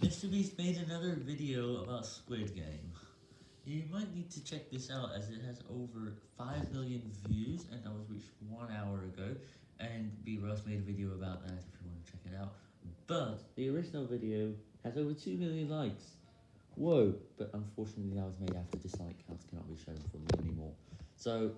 MrBeast made another video about Squid Game. You might need to check this out as it has over 5 million views and that was reached one hour ago and B Ross made a video about that if you want to check it out. But the original video has over 2 million likes. Whoa, but unfortunately that was made after dislike counts cannot be shown for me anymore. So